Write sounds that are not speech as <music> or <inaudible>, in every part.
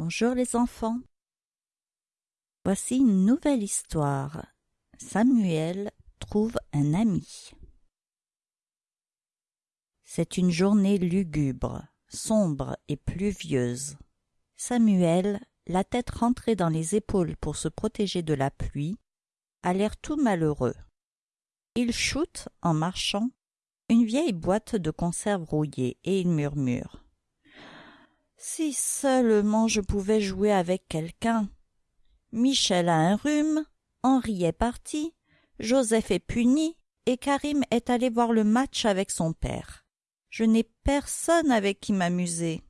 Bonjour les enfants. Voici une nouvelle histoire. Samuel trouve un ami. C'est une journée lugubre, sombre et pluvieuse. Samuel, la tête rentrée dans les épaules pour se protéger de la pluie, a l'air tout malheureux. Il choute, en marchant, une vieille boîte de conserve rouillée et il murmure. Si seulement je pouvais jouer avec quelqu'un. Michel a un rhume, Henri est parti, Joseph est puni et Karim est allé voir le match avec son père. Je n'ai personne avec qui m'amuser.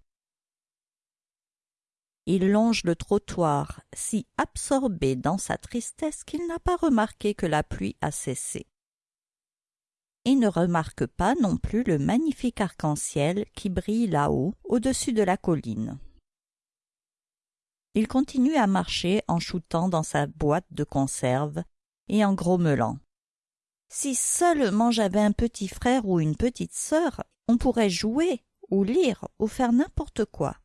Il longe le trottoir, si absorbé dans sa tristesse qu'il n'a pas remarqué que la pluie a cessé. Il ne remarque pas non plus le magnifique arc-en-ciel qui brille là-haut, au-dessus de la colline. Il continue à marcher en shootant dans sa boîte de conserve et en grommelant. Si seulement j'avais un petit frère ou une petite sœur, on pourrait jouer, ou lire, ou faire n'importe quoi.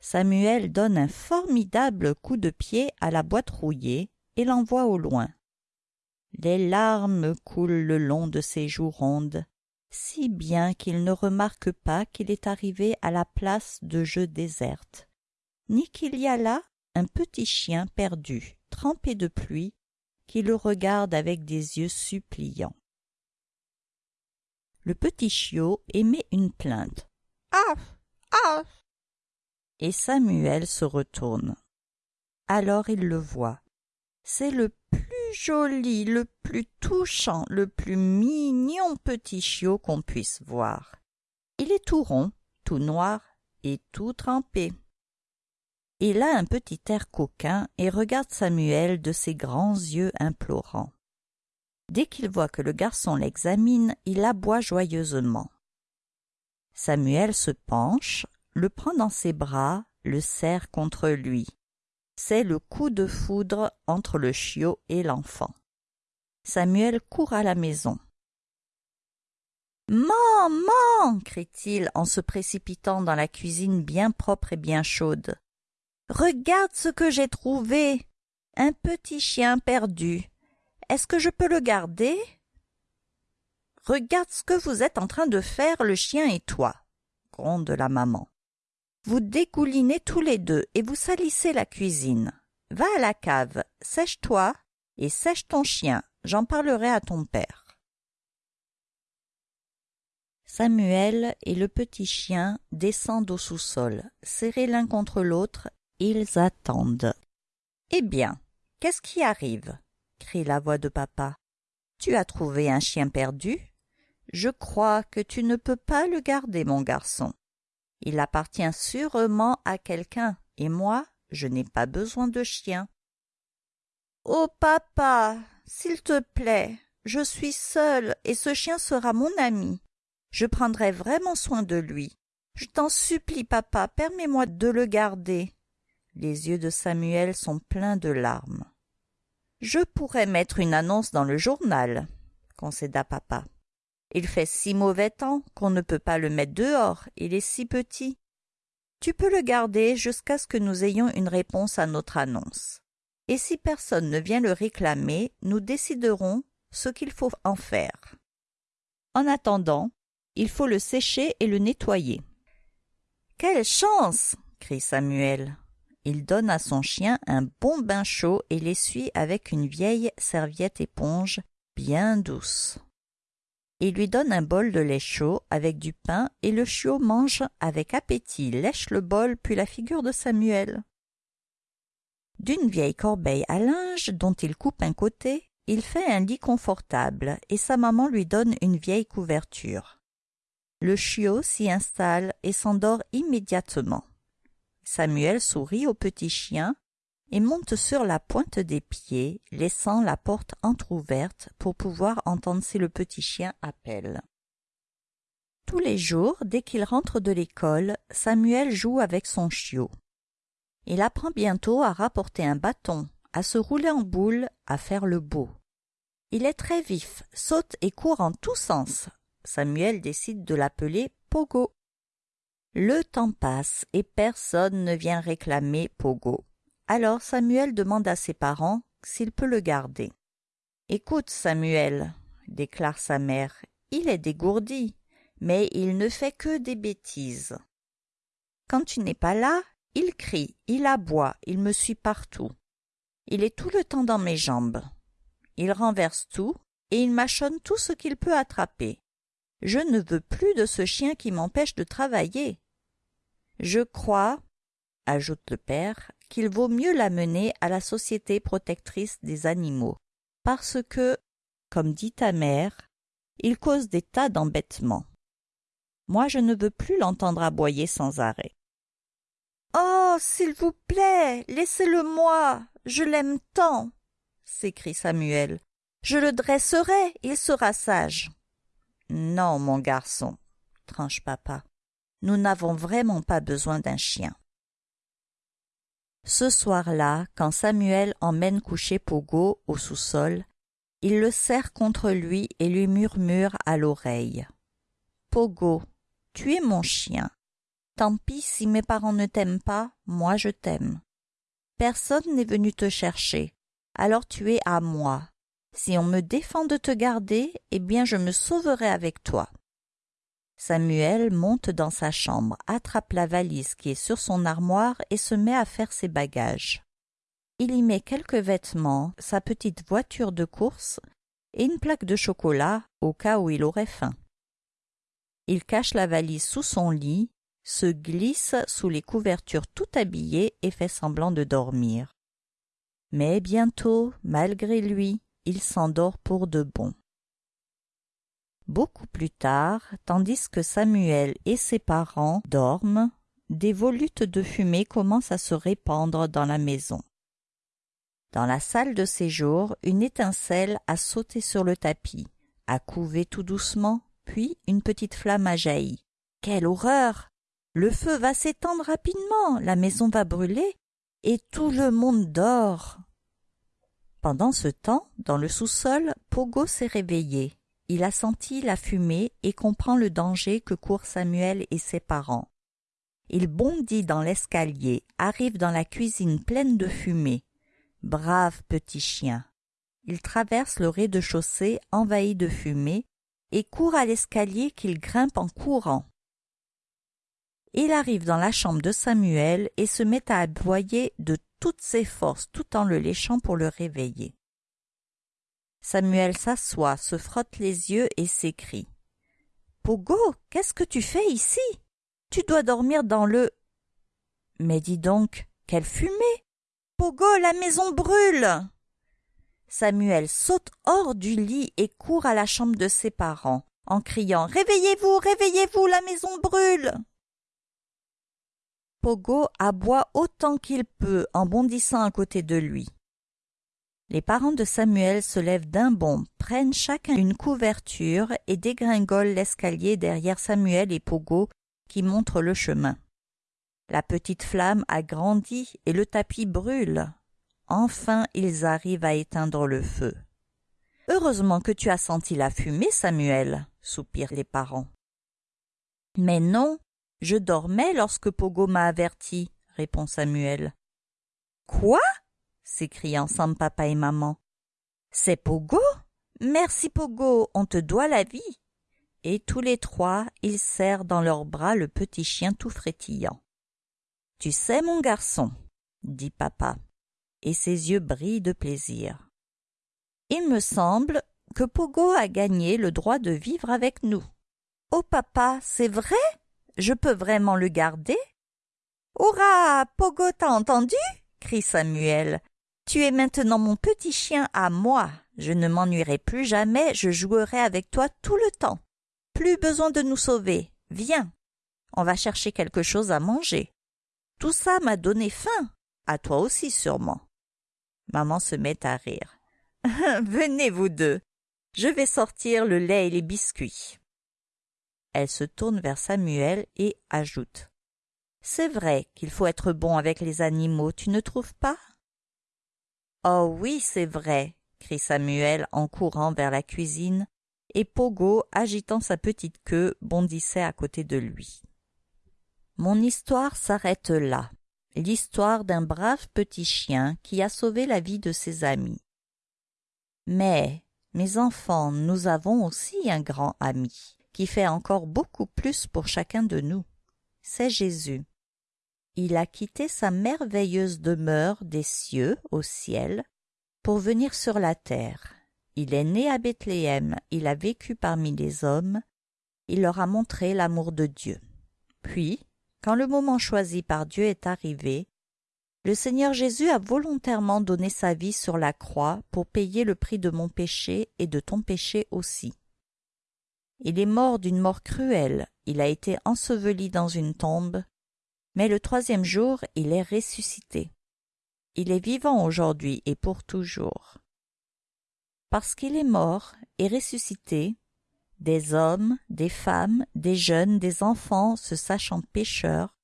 Samuel donne un formidable coup de pied à la boîte rouillée et l'envoie au loin. Les larmes coulent le long de ses joues rondes, si bien qu'il ne remarque pas qu'il est arrivé à la place de jeu déserte, ni qu'il y a là un petit chien perdu, trempé de pluie, qui le regarde avec des yeux suppliants. Le petit chiot émet une plainte. Ah Ah et Samuel se retourne. Alors il le voit. C'est le joli, le plus touchant, le plus mignon petit chiot qu'on puisse voir. Il est tout rond, tout noir et tout trempé. Il a un petit air coquin et regarde Samuel de ses grands yeux implorants. Dès qu'il voit que le garçon l'examine, il aboie joyeusement. Samuel se penche, le prend dans ses bras, le serre contre lui. C'est le coup de foudre entre le chiot et l'enfant. Samuel court à la maison. Maman crie-t-il en se précipitant dans la cuisine bien propre et bien chaude. Regarde ce que j'ai trouvé. Un petit chien perdu. Est-ce que je peux le garder? Regarde ce que vous êtes en train de faire, le chien et toi, gronde la maman. Vous dégoulinez tous les deux et vous salissez la cuisine. Va à la cave, sèche-toi et sèche ton chien, j'en parlerai à ton père. Samuel et le petit chien descendent au sous-sol, serrés l'un contre l'autre, ils attendent. Eh bien, qu'est-ce qui arrive? crie la voix de papa. Tu as trouvé un chien perdu? Je crois que tu ne peux pas le garder, mon garçon. Il appartient sûrement à quelqu'un, et moi, je n'ai pas besoin de chien. Oh papa, s'il te plaît, je suis seule et ce chien sera mon ami. Je prendrai vraiment soin de lui. Je t'en supplie, papa, permets-moi de le garder. Les yeux de Samuel sont pleins de larmes. Je pourrais mettre une annonce dans le journal, concéda papa. Il fait si mauvais temps qu'on ne peut pas le mettre dehors, il est si petit. Tu peux le garder jusqu'à ce que nous ayons une réponse à notre annonce. Et si personne ne vient le réclamer, nous déciderons ce qu'il faut en faire. En attendant, il faut le sécher et le nettoyer. Quelle chance crie Samuel. Il donne à son chien un bon bain chaud et l'essuie avec une vieille serviette éponge bien douce. Il lui donne un bol de lait chaud avec du pain et le chiot mange avec appétit, lèche le bol puis la figure de Samuel. D'une vieille corbeille à linge dont il coupe un côté, il fait un lit confortable et sa maman lui donne une vieille couverture. Le chiot s'y installe et s'endort immédiatement. Samuel sourit au petit chien et monte sur la pointe des pieds, laissant la porte entr'ouverte pour pouvoir entendre si le petit chien appelle. Tous les jours, dès qu'il rentre de l'école, Samuel joue avec son chiot. Il apprend bientôt à rapporter un bâton, à se rouler en boule, à faire le beau. Il est très vif, saute et court en tous sens. Samuel décide de l'appeler Pogo. Le temps passe et personne ne vient réclamer Pogo. Alors Samuel demande à ses parents s'il peut le garder. Écoute, Samuel, déclare sa mère, il est dégourdi, mais il ne fait que des bêtises. Quand tu n'es pas là, il crie, il aboie, il me suit partout. Il est tout le temps dans mes jambes. Il renverse tout et il mâchonne tout ce qu'il peut attraper. Je ne veux plus de ce chien qui m'empêche de travailler. Je crois, ajoute le père, qu'il vaut mieux l'amener à la Société protectrice des animaux, parce que, comme dit ta mère, il cause des tas d'embêtements. Moi je ne veux plus l'entendre aboyer sans arrêt. Oh. S'il vous plaît. Laissez le moi. Je l'aime tant. s'écrie Samuel. Je le dresserai, il sera sage. Non, mon garçon, tranche papa. Nous n'avons vraiment pas besoin d'un chien. Ce soir-là, quand Samuel emmène coucher Pogo au sous-sol, il le serre contre lui et lui murmure à l'oreille. Pogo, tu es mon chien. Tant pis si mes parents ne t'aiment pas, moi je t'aime. Personne n'est venu te chercher, alors tu es à moi. Si on me défend de te garder, eh bien je me sauverai avec toi. Samuel monte dans sa chambre, attrape la valise qui est sur son armoire et se met à faire ses bagages. Il y met quelques vêtements, sa petite voiture de course et une plaque de chocolat au cas où il aurait faim. Il cache la valise sous son lit, se glisse sous les couvertures tout habillé et fait semblant de dormir. Mais bientôt, malgré lui, il s'endort pour de bon. Beaucoup plus tard, tandis que Samuel et ses parents dorment, des volutes de fumée commencent à se répandre dans la maison. Dans la salle de séjour, une étincelle a sauté sur le tapis, a couvé tout doucement, puis une petite flamme a jailli. Quelle horreur Le feu va s'étendre rapidement, la maison va brûler, et tout le monde dort. Pendant ce temps, dans le sous-sol, Pogo s'est réveillé. Il a senti la fumée et comprend le danger que courent Samuel et ses parents. Il bondit dans l'escalier, arrive dans la cuisine pleine de fumée. Brave petit chien. Il traverse le rez-de-chaussée envahi de fumée et court à l'escalier qu'il grimpe en courant. Il arrive dans la chambre de Samuel et se met à aboyer de toutes ses forces tout en le léchant pour le réveiller. Samuel s'assoit, se frotte les yeux et s'écrie. Pogo, qu'est-ce que tu fais ici? Tu dois dormir dans le. Mais dis donc, quelle fumée! Pogo, la maison brûle. Samuel saute hors du lit et court à la chambre de ses parents, en criant Réveillez-vous, réveillez-vous, la maison brûle. Pogo aboie autant qu'il peut en bondissant à côté de lui. Les parents de Samuel se lèvent d'un bond, prennent chacun une couverture et dégringolent l'escalier derrière Samuel et Pogo qui montrent le chemin. La petite flamme a grandi et le tapis brûle. Enfin ils arrivent à éteindre le feu. Heureusement que tu as senti la fumée, Samuel, soupirent les parents. Mais non, je dormais lorsque Pogo m'a averti, répond Samuel. Quoi? S'écrient ensemble papa et maman. C'est Pogo? Merci Pogo, on te doit la vie. Et tous les trois, ils serrent dans leurs bras le petit chien tout frétillant. Tu sais, mon garçon, dit papa, et ses yeux brillent de plaisir. Il me semble que Pogo a gagné le droit de vivre avec nous. Oh papa, c'est vrai? Je peux vraiment le garder? Hurrah! Pogo t'a entendu? crie Samuel. Tu es maintenant mon petit chien à moi. Je ne m'ennuierai plus jamais, je jouerai avec toi tout le temps. Plus besoin de nous sauver. Viens. On va chercher quelque chose à manger. Tout ça m'a donné faim. À toi aussi sûrement. Maman se met à rire. <laughs> Venez vous deux. Je vais sortir le lait et les biscuits. Elle se tourne vers Samuel et ajoute. C'est vrai qu'il faut être bon avec les animaux, tu ne trouves pas? Oh oui, c'est vrai, crie Samuel en courant vers la cuisine, et Pogo, agitant sa petite queue, bondissait à côté de lui. Mon histoire s'arrête là. L'histoire d'un brave petit chien qui a sauvé la vie de ses amis. Mais, mes enfants, nous avons aussi un grand ami, qui fait encore beaucoup plus pour chacun de nous. C'est Jésus. Il a quitté sa merveilleuse demeure des cieux au ciel pour venir sur la terre. Il est né à Bethléem, il a vécu parmi les hommes, il leur a montré l'amour de Dieu. Puis, quand le moment choisi par Dieu est arrivé, le Seigneur Jésus a volontairement donné sa vie sur la croix pour payer le prix de mon péché et de ton péché aussi. Il est mort d'une mort cruelle, il a été enseveli dans une tombe, mais le troisième jour il est ressuscité. Il est vivant aujourd'hui et pour toujours. Parce qu'il est mort et ressuscité, des hommes, des femmes, des jeunes, des enfants se sachant pécheurs,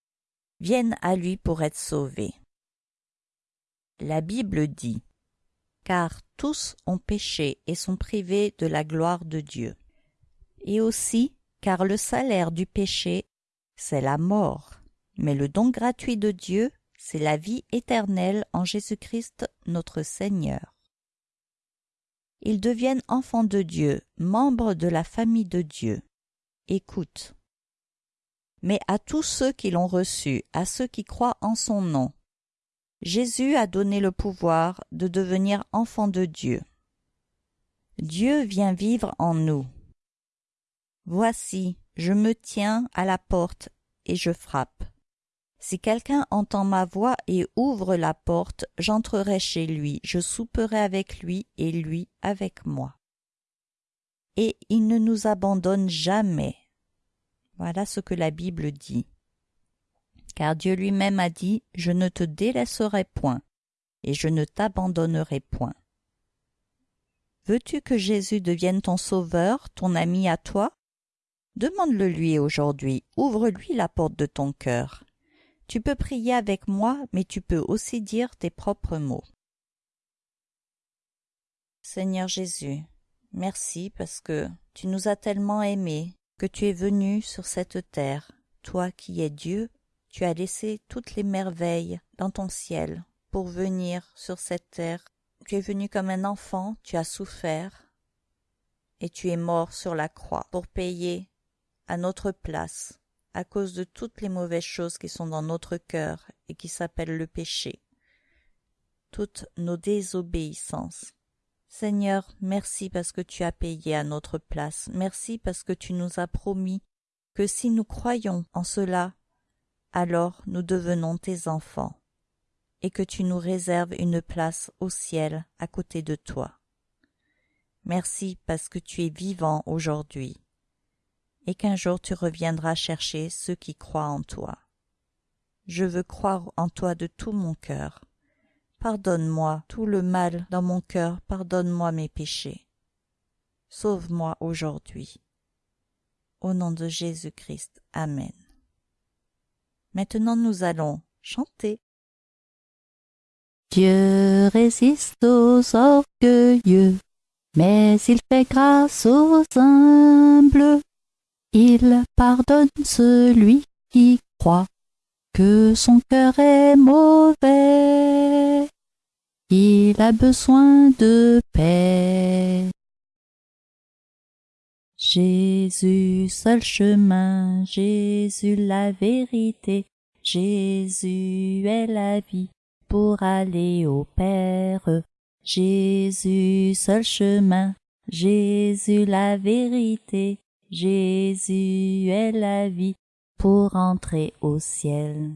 viennent à lui pour être sauvés. La Bible dit Car tous ont péché et sont privés de la gloire de Dieu. Et aussi car le salaire du péché, c'est la mort, mais le don gratuit de Dieu, c'est la vie éternelle en Jésus-Christ notre Seigneur. Ils deviennent enfants de Dieu, membres de la famille de Dieu. Écoute. Mais à tous ceux qui l'ont reçu, à ceux qui croient en son nom, Jésus a donné le pouvoir de devenir enfants de Dieu. Dieu vient vivre en nous. Voici, je me tiens à la porte et je frappe. Si quelqu'un entend ma voix et ouvre la porte, j'entrerai chez lui, je souperai avec lui et lui avec moi. Et il ne nous abandonne jamais. Voilà ce que la Bible dit. Car Dieu lui-même a dit, Je ne te délaisserai point, et je ne t'abandonnerai point. Veux-tu que Jésus devienne ton sauveur, ton ami à toi? Demande-le lui aujourd'hui, ouvre-lui la porte de ton cœur. Tu peux prier avec moi, mais tu peux aussi dire tes propres mots. Seigneur Jésus, merci parce que tu nous as tellement aimés, que tu es venu sur cette terre. Toi qui es Dieu, tu as laissé toutes les merveilles dans ton ciel pour venir sur cette terre. Tu es venu comme un enfant, tu as souffert, et tu es mort sur la croix pour payer à notre place à cause de toutes les mauvaises choses qui sont dans notre cœur et qui s'appellent le péché, toutes nos désobéissances. Seigneur, merci parce que tu as payé à notre place, merci parce que tu nous as promis que si nous croyons en cela, alors nous devenons tes enfants, et que tu nous réserves une place au ciel à côté de toi. Merci parce que tu es vivant aujourd'hui et qu'un jour tu reviendras chercher ceux qui croient en toi. Je veux croire en toi de tout mon cœur. Pardonne-moi tout le mal dans mon cœur, pardonne-moi mes péchés. Sauve-moi aujourd'hui. Au nom de Jésus-Christ. Amen. Maintenant nous allons chanter. Dieu résiste aux orgueilleux, mais il fait grâce aux humbles. Il pardonne celui qui croit que son cœur est mauvais. Il a besoin de paix. Jésus seul chemin, Jésus la vérité, Jésus est la vie pour aller au Père. Jésus seul chemin, Jésus la vérité, Jésus est la vie pour entrer au ciel.